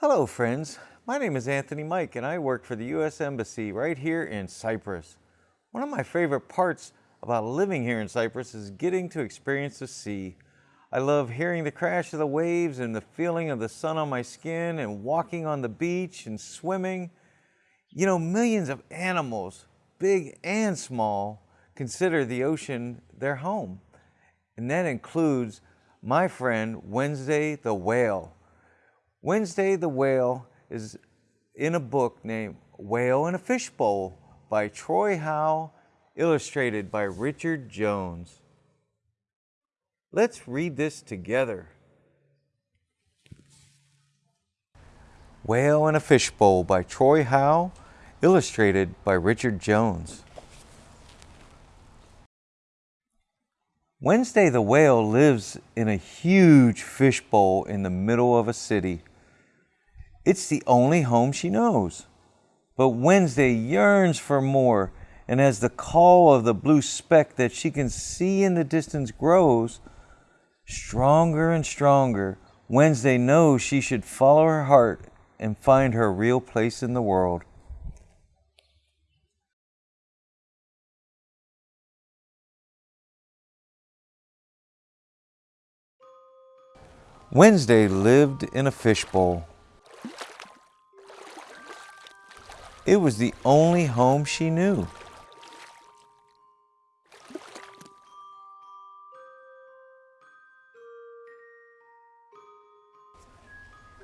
Hello friends, my name is Anthony Mike and I work for the U.S. Embassy right here in Cyprus. One of my favorite parts about living here in Cyprus is getting to experience the sea. I love hearing the crash of the waves and the feeling of the sun on my skin and walking on the beach and swimming. You know, millions of animals, big and small, consider the ocean their home. And that includes my friend Wednesday the whale. Wednesday the whale is in a book named Whale in a Fishbowl by Troy Howell, illustrated by Richard Jones. Let's read this together. Whale in a Fishbowl by Troy Howell, illustrated by Richard Jones. Wednesday the whale lives in a huge fishbowl in the middle of a city. It's the only home she knows. But Wednesday yearns for more, and as the call of the blue speck that she can see in the distance grows, stronger and stronger, Wednesday knows she should follow her heart and find her real place in the world. Wednesday lived in a fishbowl. It was the only home she knew.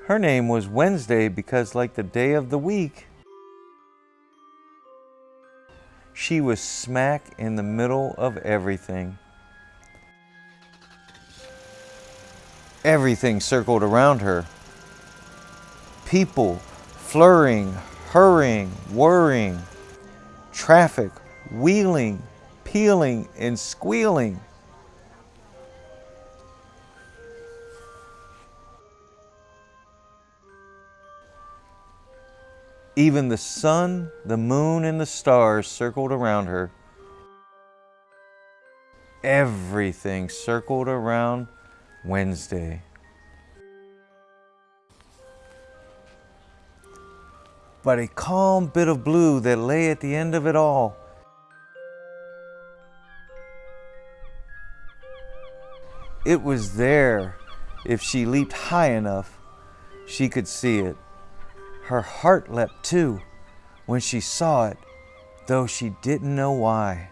Her name was Wednesday because like the day of the week, she was smack in the middle of everything. Everything circled around her. People flurrying, hurrying, worrying, traffic, wheeling, peeling, and squealing. Even the sun, the moon, and the stars circled around her. Everything circled around Wednesday. But a calm bit of blue that lay at the end of it all. It was there. If she leaped high enough, she could see it. Her heart leapt too when she saw it, though she didn't know why.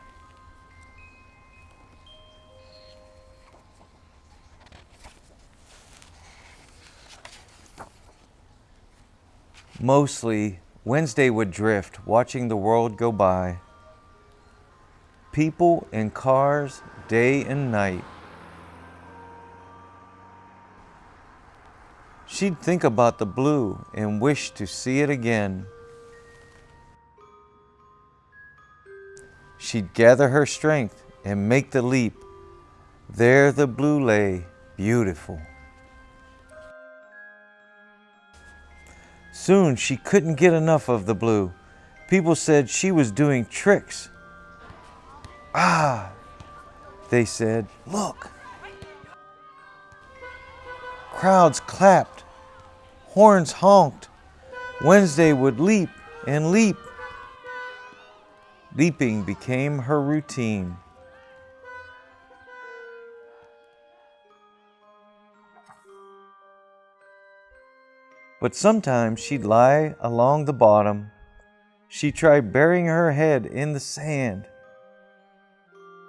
Mostly, Wednesday would drift, watching the world go by. People and cars, day and night. She'd think about the blue and wish to see it again. She'd gather her strength and make the leap. There the blue lay, beautiful. Soon she couldn't get enough of the blue. People said she was doing tricks. Ah, they said, look. Crowds clapped, horns honked. Wednesday would leap and leap. Leaping became her routine. But sometimes she'd lie along the bottom. She tried burying her head in the sand.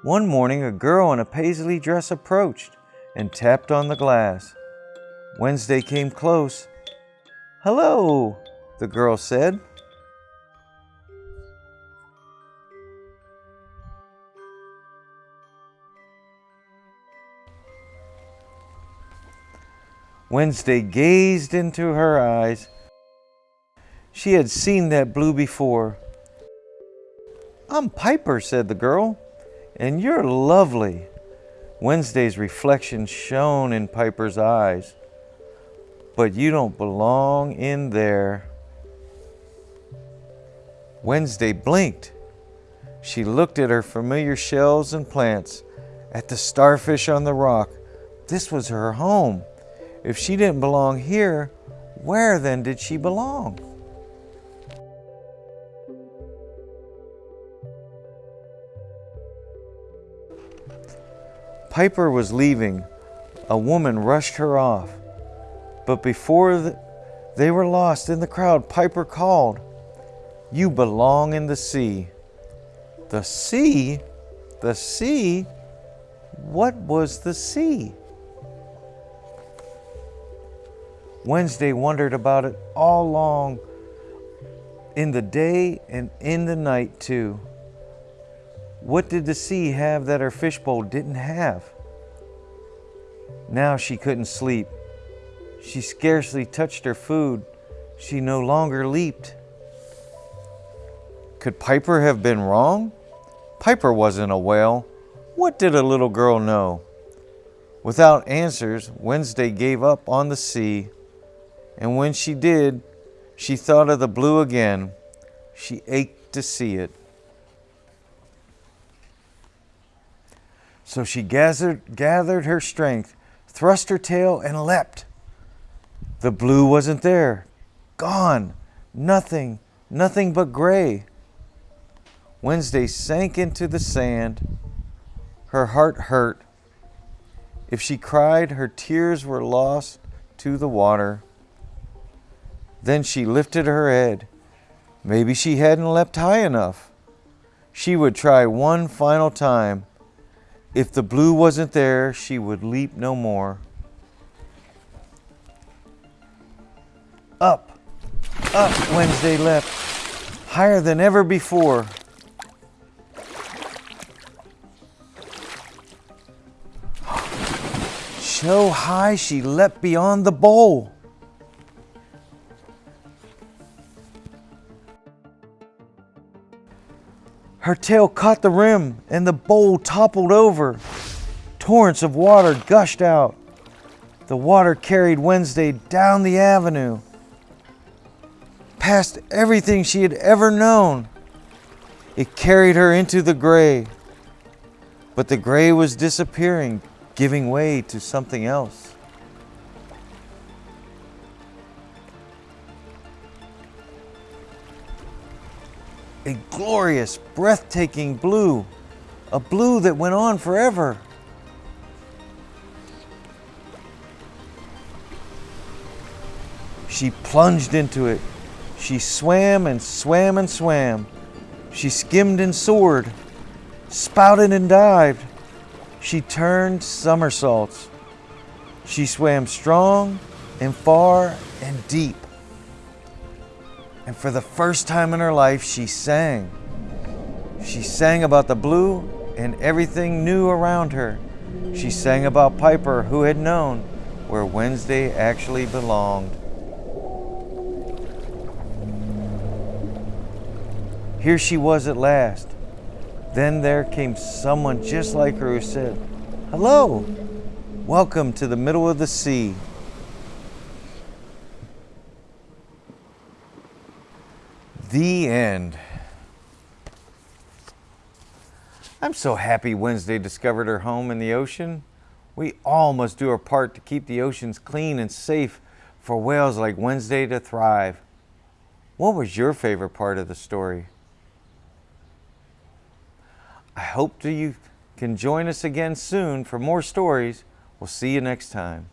One morning, a girl in a paisley dress approached and tapped on the glass. Wednesday came close. Hello, the girl said. Wednesday gazed into her eyes. She had seen that blue before. I'm Piper, said the girl, and you're lovely. Wednesday's reflection shone in Piper's eyes. But you don't belong in there. Wednesday blinked. She looked at her familiar shells and plants, at the starfish on the rock. This was her home. If she didn't belong here, Where then did she belong? Piper was leaving. A woman rushed her off. But before the, they were lost in the crowd, Piper called, You belong in the sea. The sea? The sea? What was the sea? Wednesday wondered about it all long, in the day and in the night too. What did the sea have that her fishbowl didn't have? Now she couldn't sleep. She scarcely touched her food. She no longer leaped. Could Piper have been wrong? Piper wasn't a whale. What did a little girl know? Without answers, Wednesday gave up on the sea. And when she did, she thought of the blue again. She ached to see it. So she gathered, gathered her strength, thrust her tail, and leapt. The blue wasn't there. Gone. Nothing. Nothing but gray. Wednesday sank into the sand. Her heart hurt. If she cried, her tears were lost to the water. Then she lifted her head. Maybe she hadn't leapt high enough. She would try one final time if the blue wasn't there, she would leap no more. Up, up Wednesday leapt, higher than ever before. So high she leapt beyond the bowl. Her tail caught the rim and the bowl toppled over. Torrents of water gushed out. The water carried Wednesday down the avenue, past everything she had ever known. It carried her into the gray. But the gray was disappearing, giving way to something else. A glorious, breathtaking blue, a blue that went on forever. She plunged into it. She swam and swam and swam. She skimmed and soared, spouted and dived. She turned somersaults. She swam strong and far and deep. And for the first time in her life, she sang. She sang about the blue and everything new around her. She sang about Piper, who had known where Wednesday actually belonged. Here she was at last. Then there came someone just like her who said, Hello, welcome to the middle of the sea. The end. I'm so happy Wednesday discovered her home in the ocean. We all must do our part to keep the oceans clean and safe for whales like Wednesday to thrive. What was your favorite part of the story? I hope you can join us again soon for more stories. We'll see you next time.